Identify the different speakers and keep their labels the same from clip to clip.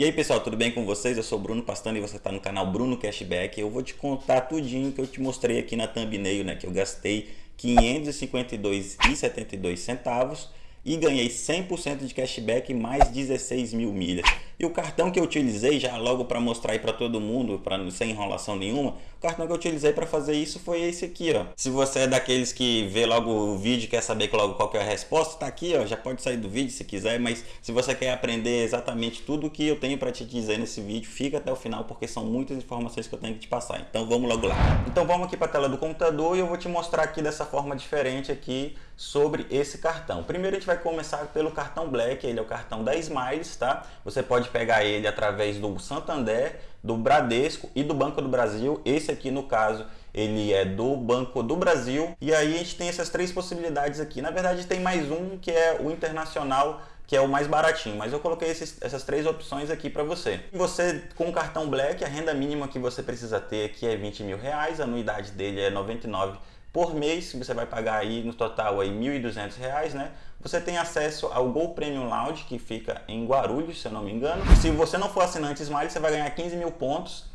Speaker 1: E aí pessoal, tudo bem com vocês? Eu sou o Bruno Pastano e você está no canal Bruno Cashback. Eu vou te contar tudinho que eu te mostrei aqui na thumbnail, né? Que eu gastei R$ 552,72 centavos e ganhei 100% de cashback mais 16 mil milhas. E o cartão que eu utilizei, já logo para mostrar aí para todo mundo, para não sem enrolação nenhuma, o cartão que eu utilizei para fazer isso foi esse aqui, ó. Se você é daqueles que vê logo o vídeo e quer saber logo qual que é a resposta, tá aqui, ó. Já pode sair do vídeo se quiser, mas se você quer aprender exatamente tudo que eu tenho para te dizer nesse vídeo, fica até o final porque são muitas informações que eu tenho que te passar. Então vamos logo lá. Então vamos aqui para a tela do computador e eu vou te mostrar aqui dessa forma diferente aqui sobre esse cartão. Primeiro a gente vai começar pelo cartão Black, ele é o cartão da Smiles, tá? Você pode pegar ele através do Santander, do Bradesco e do Banco do Brasil. Esse aqui no caso ele é do Banco do Brasil. E aí a gente tem essas três possibilidades aqui. Na verdade tem mais um que é o Internacional que é o mais baratinho, mas eu coloquei esses, essas três opções aqui para você. Você com o cartão Black, a renda mínima que você precisa ter aqui é 20 mil reais, a anuidade dele é 99 por mês, você vai pagar aí no total aí R$ 1.200, né? Você tem acesso ao Gol Premium Lounge, que fica em Guarulhos, se eu não me engano. Se você não for assinante Smile, você vai ganhar 15 mil pontos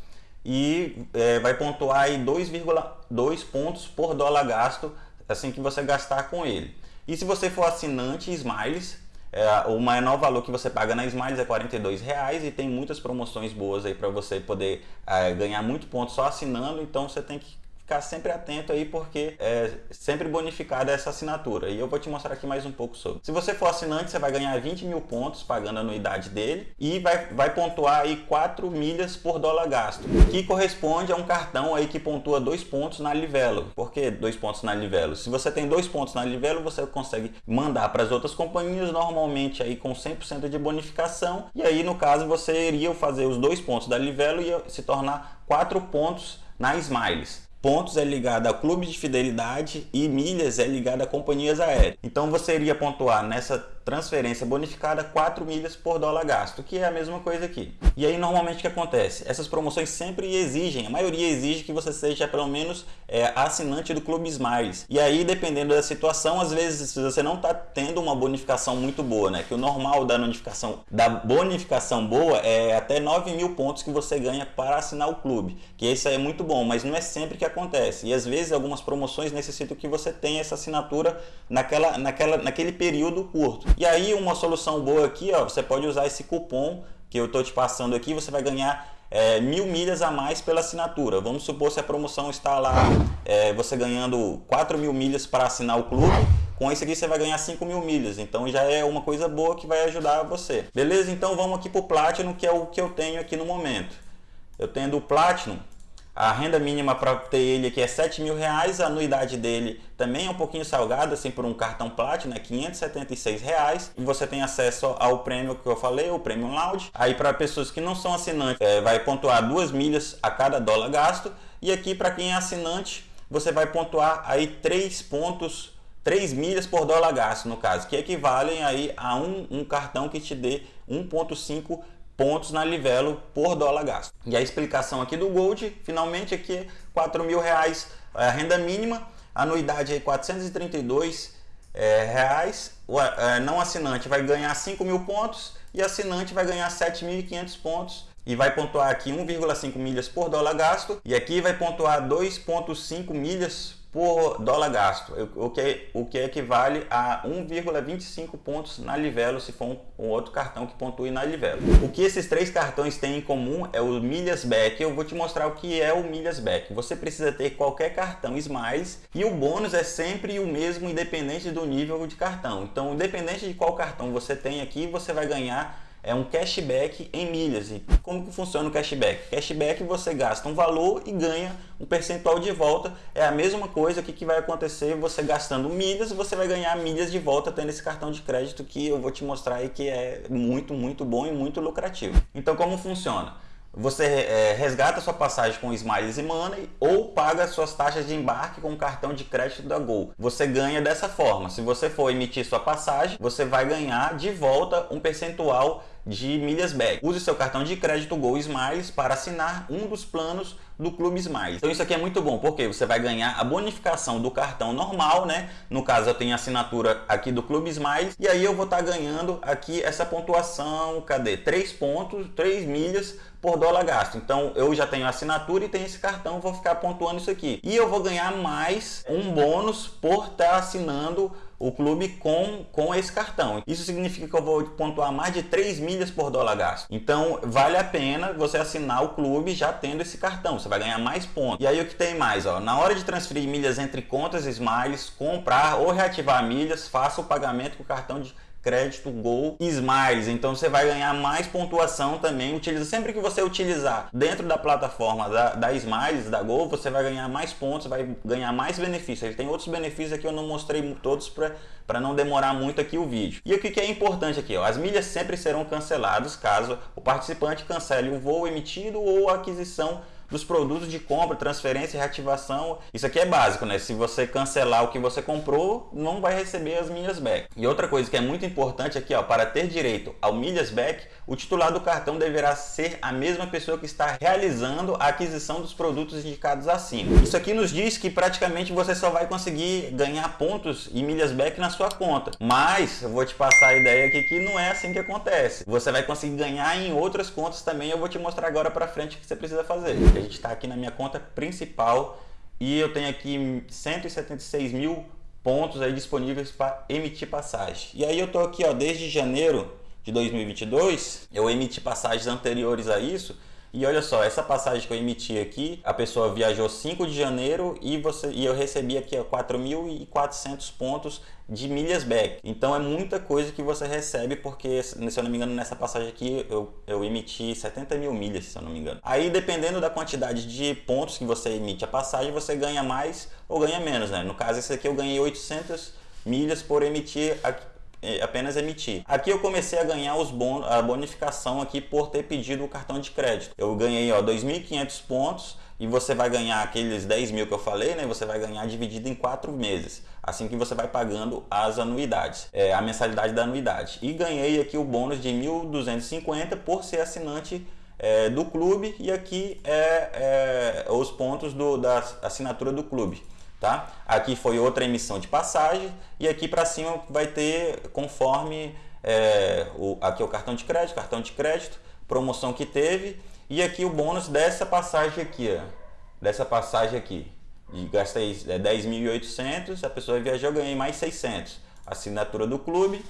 Speaker 1: e é, vai pontuar aí 2,2 pontos por dólar gasto, assim que você gastar com ele. E se você for assinante Smiles, é, o maior valor que você paga na Smiles é R$ reais e tem muitas promoções boas aí para você poder é, ganhar muito ponto só assinando, então você tem que ficar sempre atento aí porque é sempre bonificada essa assinatura e eu vou te mostrar aqui mais um pouco sobre. Se você for assinante, você vai ganhar 20 mil pontos pagando a anuidade dele e vai, vai pontuar aí 4 milhas por dólar gasto, que corresponde a um cartão aí que pontua 2 pontos na Livelo. Por que 2 pontos na Livelo? Se você tem 2 pontos na Livelo, você consegue mandar para as outras companhias normalmente aí com 100% de bonificação e aí no caso você iria fazer os 2 pontos da Livelo e se tornar 4 pontos na Smiles. Pontos é ligado a clube de fidelidade e milhas é ligado a companhias aéreas. Então você iria pontuar nessa transferência bonificada 4 milhas por dólar gasto, que é a mesma coisa aqui. E aí normalmente o que acontece? Essas promoções sempre exigem, a maioria exige que você seja pelo menos é, assinante do Clube Smiles. E aí dependendo da situação, às vezes você não está tendo uma bonificação muito boa, né? Que o normal da bonificação, da bonificação boa é até 9 mil pontos que você ganha para assinar o clube. Que isso é muito bom, mas não é sempre que acontece. E às vezes algumas promoções necessitam que você tenha essa assinatura naquela, naquela, naquele período curto. E aí uma solução boa aqui, ó, você pode usar esse cupom que eu estou te passando aqui, você vai ganhar é, mil milhas a mais pela assinatura. Vamos supor se a promoção está lá, é, você ganhando 4 mil milhas para assinar o clube, com isso aqui você vai ganhar 5 mil milhas, então já é uma coisa boa que vai ajudar você. Beleza? Então vamos aqui para o Platinum, que é o que eu tenho aqui no momento. Eu tenho o Platinum, a renda mínima para ter ele aqui é 7 mil reais, a anuidade dele também é um pouquinho salgada, assim, por um cartão Platinum, é 576 reais. E você tem acesso ao prêmio que eu falei, o Premium Lounge. Aí para pessoas que não são assinantes, é, vai pontuar duas milhas a cada dólar gasto. E aqui para quem é assinante, você vai pontuar aí 3 pontos 3 milhas por dólar gasto, no caso, que equivalem aí a um, um cartão que te dê 1.5 pontos na Livelo por dólar gasto. E a explicação aqui do Gold, finalmente aqui 4 mil reais a renda mínima, anuidade aí 432 é, reais, o é, não assinante vai ganhar 5 mil pontos e assinante vai ganhar 7.500 pontos. E vai pontuar aqui 1,5 milhas por dólar gasto. E aqui vai pontuar 2,5 milhas por dólar gasto, o que, o que equivale a 1,25 pontos na Livelo, se for um, um, outro cartão que pontue na Livelo. O que esses três cartões têm em comum é o Milhas Back. Eu vou te mostrar o que é o Milhas Back. Você precisa ter qualquer cartão Smiles e o bônus é sempre o mesmo, independente do nível de cartão. Então, independente de qual cartão você tem aqui, você vai ganhar é um cashback em milhas. E como que funciona o cashback? Cashback você gasta um valor e ganha um percentual de volta. É a mesma coisa que, que vai acontecer você gastando milhas, você vai ganhar milhas de volta tendo esse cartão de crédito que eu vou te mostrar aí que é muito, muito bom e muito lucrativo. Então como funciona? Você é, resgata sua passagem com Smiles e Money ou paga suas taxas de embarque com o cartão de crédito da Gol. Você ganha dessa forma. Se você for emitir sua passagem, você vai ganhar de volta um percentual de milhas back. Use seu cartão de crédito Gol Smiles para assinar um dos planos do Clube Smiles. Então isso aqui é muito bom, porque você vai ganhar a bonificação do cartão normal, né? No caso eu tenho assinatura aqui do Clube Smiles e aí eu vou estar tá ganhando aqui essa pontuação, cadê? 3 pontos, 3 milhas por dólar gasto. Então eu já tenho assinatura e tenho esse cartão, vou ficar pontuando isso aqui. E eu vou ganhar mais um bônus por estar tá assinando o clube com, com esse cartão. Isso significa que eu vou pontuar mais de 3 milhas por dólar gasto. Então vale a pena você assinar o clube já tendo esse cartão. Você vai ganhar mais pontos. E aí o que tem mais? Ó, na hora de transferir milhas entre contas Smiles, comprar ou reativar milhas, faça o pagamento com o cartão de crédito Gol Smiles. Então você vai ganhar mais pontuação também. Utiliza sempre que você utilizar dentro da plataforma da, da Smiles, da Gol, você vai ganhar mais pontos, vai ganhar mais benefícios. Ele tem outros benefícios aqui, eu não mostrei todos para não demorar muito aqui o vídeo. E o que, é importante aqui? Ó, as milhas sempre serão canceladas caso o participante cancele o voo emitido ou a aquisição dos produtos de compra, transferência e reativação. Isso aqui é básico, né? Se você cancelar o que você comprou, não vai receber as milhas back. E outra coisa que é muito importante aqui, ó, para ter direito ao milhas back, o titular do cartão deverá ser a mesma pessoa que está realizando a aquisição dos produtos indicados acima. Isso aqui nos diz que praticamente você só vai conseguir ganhar pontos e milhas back na sua conta. Mas eu vou te passar a ideia aqui que não é assim que acontece. Você vai conseguir ganhar em outras contas também. Eu vou te mostrar agora para frente o que você precisa fazer a gente está aqui na minha conta principal e eu tenho aqui 176 mil pontos aí disponíveis para emitir passagem. E aí eu estou aqui ó, desde janeiro de 2022, eu emiti passagens anteriores a isso e olha só, essa passagem que eu emiti aqui, a pessoa viajou 5 de janeiro e, você, e eu recebi aqui 4.400 pontos de milhas back. Então é muita coisa que você recebe, porque se eu não me engano nessa passagem aqui eu, eu emiti 70 mil milhas, se eu não me engano. Aí dependendo da quantidade de pontos que você emite a passagem, você ganha mais ou ganha menos, né? No caso esse aqui eu ganhei 800 milhas por emitir apenas emitir. Aqui eu comecei a ganhar os bon a bonificação aqui por ter pedido o cartão de crédito. Eu ganhei ó 2.500 pontos e você vai ganhar aqueles 10 mil que eu falei, né? Você vai ganhar dividido em quatro meses, assim que você vai pagando as anuidades, é, a mensalidade da anuidade. E ganhei aqui o bônus de 1.250 por ser assinante é, do clube e aqui é, é os pontos do, da assinatura do clube tá? Aqui foi outra emissão de passagem e aqui para cima vai ter conforme é, o, aqui é o cartão de crédito, cartão de crédito, promoção que teve e aqui o bônus dessa passagem aqui, ó, dessa passagem aqui. E gastei 10.800, é, a pessoa viajou, ganhei mais 600. Assinatura do clube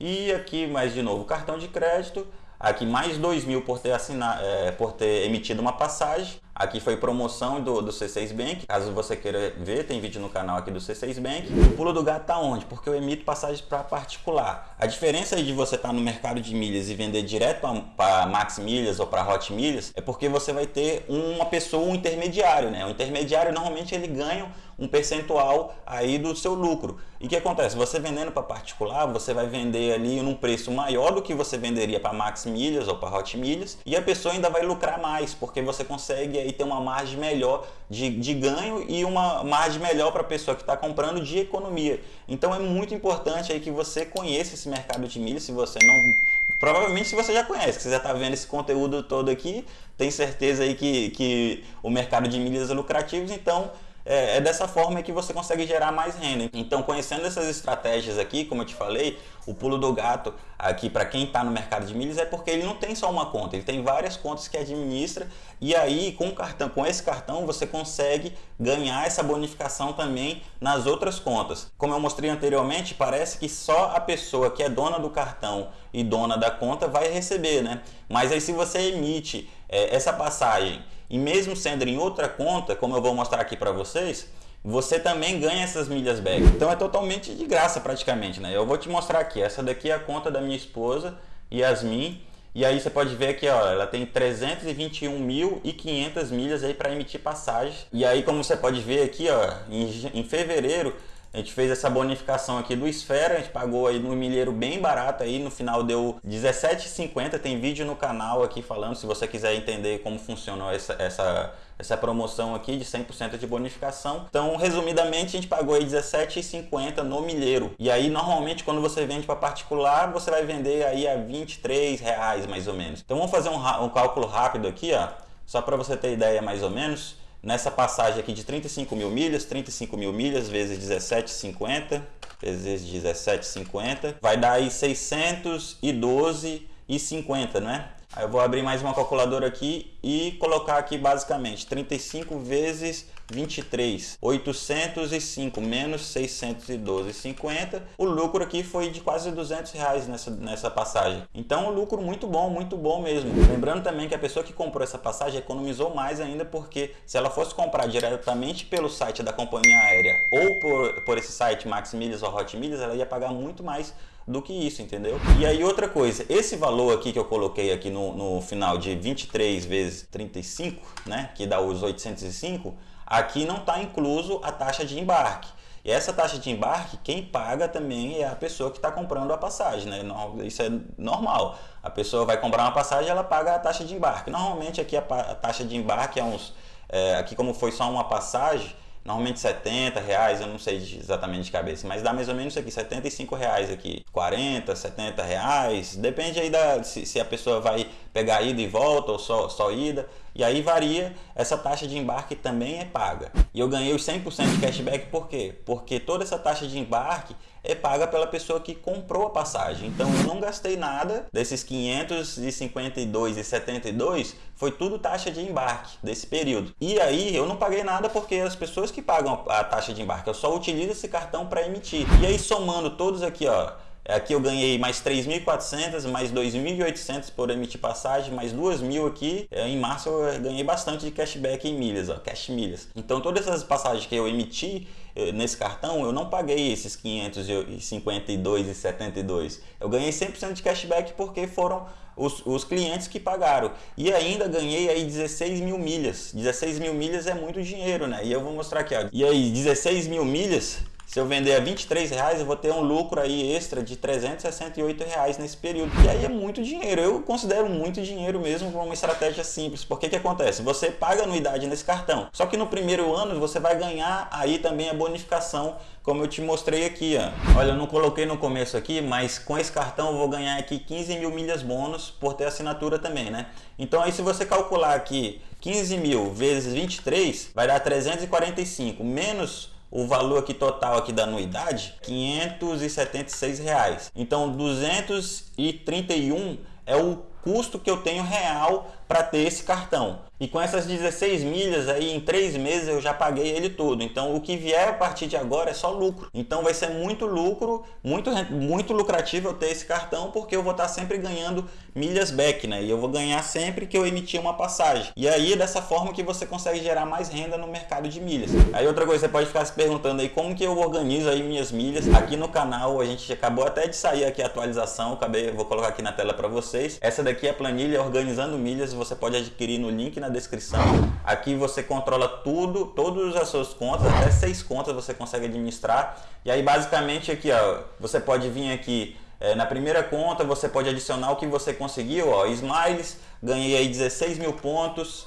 Speaker 1: e aqui mais de novo cartão de crédito, aqui mais 2.000 por ter assinado, é, por ter emitido uma passagem Aqui foi promoção do, do C6 Bank. Caso você queira ver, tem vídeo no canal aqui do C6 Bank. O pulo do gato tá onde? Porque eu emito passagens para particular. A diferença de você estar tá no mercado de milhas e vender direto para Max Milhas ou para Hot Milhas é porque você vai ter uma pessoa, um intermediário, né? O intermediário normalmente ele ganha um percentual aí do seu lucro. E o que acontece? Você vendendo para particular, você vai vender ali num preço maior do que você venderia para Max Milhas ou para Hot Milhas e a pessoa ainda vai lucrar mais, porque você consegue aí ter uma margem melhor de, de ganho e uma margem melhor para a pessoa que está comprando de economia. Então é muito importante aí que você conheça esse mercado de milhas, se você não... Provavelmente se você já conhece, que você já está vendo esse conteúdo todo aqui, tem certeza aí que, que o mercado de milhas é lucrativo, então é, é, dessa forma que você consegue gerar mais renda. Então, conhecendo essas estratégias aqui, como eu te falei, o pulo do gato aqui para quem está no mercado de milhas é porque ele não tem só uma conta, ele tem várias contas que administra e aí com, cartão, com esse cartão você consegue ganhar essa bonificação também nas outras contas. Como eu mostrei anteriormente, parece que só a pessoa que é dona do cartão e dona da conta vai receber, né? Mas aí se você emite é, essa passagem e mesmo sendo em outra conta, como eu vou mostrar aqui para vocês, você também ganha essas milhas back. Então é totalmente de graça praticamente, né? Eu vou te mostrar aqui, essa daqui é a conta da minha esposa, Yasmin, e aí você pode ver que ó, ela tem 321.500 milhas aí para emitir passagem. E aí como você pode ver aqui, ó, em, em fevereiro A gente fez essa bonificação aqui do Esfera, a gente pagou aí no milheiro bem barato aí, no final deu R$17,50, tem vídeo no canal aqui falando, se você quiser entender como funcionou essa, essa, essa promoção aqui de 100% de bonificação. Então, resumidamente, a gente pagou aí R$17,50 no milheiro. E aí, normalmente, quando você vende para particular, você vai vender aí a R$23,00 mais ou menos. Então, vamos fazer um, um cálculo rápido aqui, ó, só para você ter ideia mais ou menos nessa passagem aqui de 35 mil milhas, 35 mil milhas vezes 17,50 vezes 17,50 vai dar aí 612,50, né? Aí eu vou abrir mais uma calculadora aqui e colocar aqui basicamente 35 vezes 23, 805 menos 612,50. O lucro aqui foi de quase 200 reais nessa, nessa passagem. Então, um lucro muito bom, muito bom mesmo. Lembrando também que a pessoa que comprou essa passagem economizou mais ainda porque se ela fosse comprar diretamente pelo site da companhia aérea ou por, por esse site Max Milhas ou Hot Milhas, ela ia pagar muito mais do que isso, entendeu? E aí outra coisa, esse valor aqui que eu coloquei aqui no, no final de 23 vezes 35, né, que dá os 805, aqui não está incluso a taxa de embarque. E essa taxa de embarque, quem paga também é a pessoa que está comprando a passagem, né? Isso é normal. A pessoa vai comprar uma passagem, ela paga a taxa de embarque. Normalmente aqui a, taxa de embarque é uns, é, aqui como foi só uma passagem, normalmente 70 reais, eu não sei exatamente de cabeça, mas dá mais ou menos isso aqui, 75 reais aqui, 40, 70 reais, depende aí da, se, se a pessoa vai pegar ida e volta ou só, só ida, e aí varia, essa taxa de embarque também é paga. E eu ganhei os 100% de cashback por quê? Porque toda essa taxa de embarque é paga pela pessoa que comprou a passagem. Então eu não gastei nada desses 552,72 foi tudo taxa de embarque desse período. E aí eu não paguei nada porque as pessoas que pagam a taxa de embarque, eu só utilizo esse cartão para emitir. E aí somando todos aqui, ó, Aqui eu ganhei mais 3.400, mais 2.800 por emitir passagem, mais 2.000 aqui. É, em março eu ganhei bastante de cashback em milhas, ó, cash milhas. Então todas essas passagens que eu emiti eh, nesse cartão, eu não paguei esses 552,72. Eu ganhei 100% de cashback porque foram os, os, clientes que pagaram. E ainda ganhei aí 16 mil milhas. 16 mil milhas é muito dinheiro, né? E eu vou mostrar aqui, ó. E aí, 16 mil milhas se eu vender a 23 reais, eu vou ter um lucro aí extra de 368 reais nesse período. E aí é muito dinheiro. Eu considero muito dinheiro mesmo para uma estratégia simples. Porque que acontece? Você paga anuidade nesse cartão. Só que no primeiro ano você vai ganhar aí também a bonificação, como eu te mostrei aqui. Ó. Olha, eu não coloquei no começo aqui, mas com esse cartão eu vou ganhar aqui 15 mil milhas bônus por ter assinatura também, né? Então aí se você calcular aqui 15 mil vezes 23, vai dar 345 menos o valor aqui total aqui da anuidade, 576 reais. Então 231 é o custo que eu tenho real para ter esse cartão. E com essas 16 milhas aí, em 3 meses eu já paguei ele todo. Então o que vier a partir de agora é só lucro. Então vai ser muito lucro, muito, muito lucrativo eu ter esse cartão, porque eu vou estar sempre ganhando milhas back, né? E eu vou ganhar sempre que eu emitir uma passagem. E aí dessa forma que você consegue gerar mais renda no mercado de milhas. Aí outra coisa, você pode ficar se perguntando aí como que eu organizo aí minhas milhas. Aqui no canal a gente acabou até de sair aqui a atualização, acabei, vou colocar aqui na tela para vocês. Essa daqui é a planilha organizando milhas, você pode adquirir no link na descrição. Aqui você controla tudo, todas as suas contas, até seis contas você consegue administrar. E aí basicamente aqui, ó, você pode vir aqui é, na primeira conta, você pode adicionar o que você conseguiu, ó, Smiles, ganhei aí 16 mil pontos,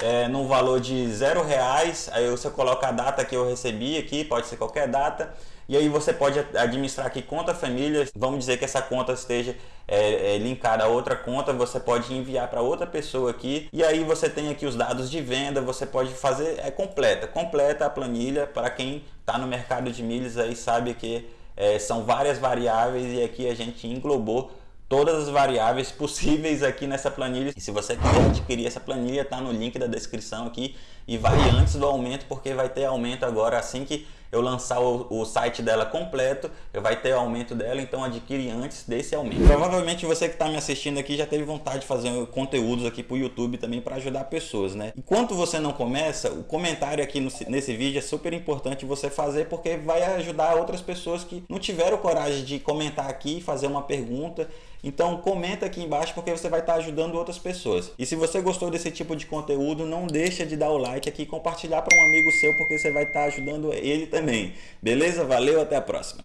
Speaker 1: é, no valor de zero reais, aí você coloca a data que eu recebi aqui, pode ser qualquer data, e aí você pode administrar aqui conta família, vamos dizer que essa conta esteja é, é, linkada a outra conta, você pode enviar para outra pessoa aqui, e aí você tem aqui os dados de venda, você pode fazer, é completa, completa a planilha para quem está no mercado de milhas aí sabe que é, são várias variáveis e aqui a gente englobou todas as variáveis possíveis aqui nessa planilha. E se você quiser adquirir essa planilha, tá no link da descrição aqui e vai antes do aumento, porque vai ter aumento agora assim que eu lançar o, o, site dela completo, vai ter aumento dela, então adquire antes desse aumento. Provavelmente você que está me assistindo aqui já teve vontade de fazer conteúdos aqui para o YouTube também para ajudar pessoas, né? Enquanto você não começa, o comentário aqui no, nesse vídeo é super importante você fazer porque vai ajudar outras pessoas que não tiveram coragem de comentar aqui, fazer uma pergunta então comenta aqui embaixo porque você vai estar ajudando outras pessoas. E se você gostou desse tipo de conteúdo, não deixa de dar o like aqui e compartilhar para um amigo seu porque você vai estar ajudando ele também. Beleza? Valeu, até a próxima.